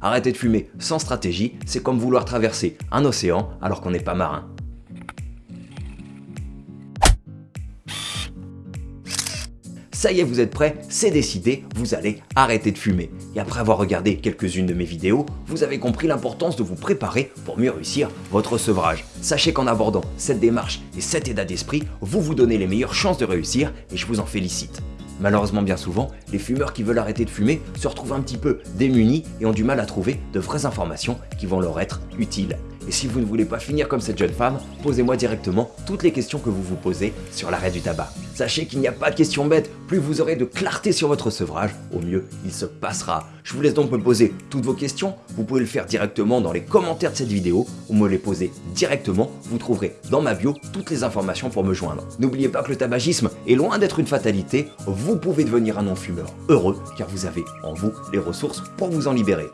Arrêter de fumer sans stratégie, c'est comme vouloir traverser un océan alors qu'on n'est pas marin. Ça y est, vous êtes prêts C'est décidé, vous allez arrêter de fumer. Et après avoir regardé quelques-unes de mes vidéos, vous avez compris l'importance de vous préparer pour mieux réussir votre sevrage. Sachez qu'en abordant cette démarche et cet état d'esprit, vous vous donnez les meilleures chances de réussir et je vous en félicite. Malheureusement bien souvent, les fumeurs qui veulent arrêter de fumer se retrouvent un petit peu démunis et ont du mal à trouver de vraies informations qui vont leur être utiles. Et si vous ne voulez pas finir comme cette jeune femme, posez-moi directement toutes les questions que vous vous posez sur l'arrêt du tabac. Sachez qu'il n'y a pas de questions bêtes, plus vous aurez de clarté sur votre sevrage, au mieux il se passera. Je vous laisse donc me poser toutes vos questions, vous pouvez le faire directement dans les commentaires de cette vidéo ou me les poser directement, vous trouverez dans ma bio toutes les informations pour me joindre. N'oubliez pas que le tabagisme est loin d'être une fatalité, vous pouvez devenir un non-fumeur heureux car vous avez en vous les ressources pour vous en libérer.